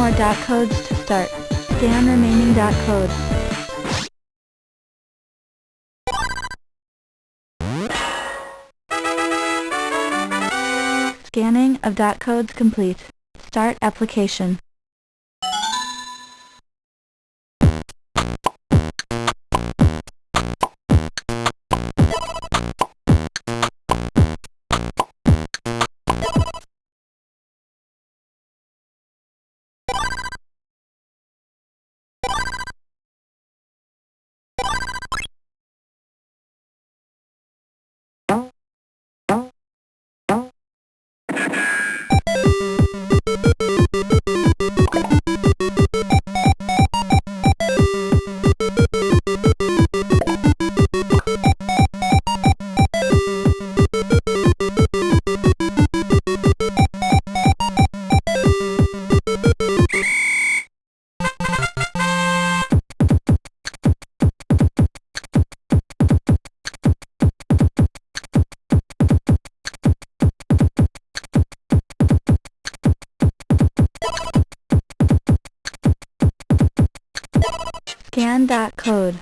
more dot codes to start. Scan remaining dot codes. Scanning of dot codes complete. Start application. you Scan dot code.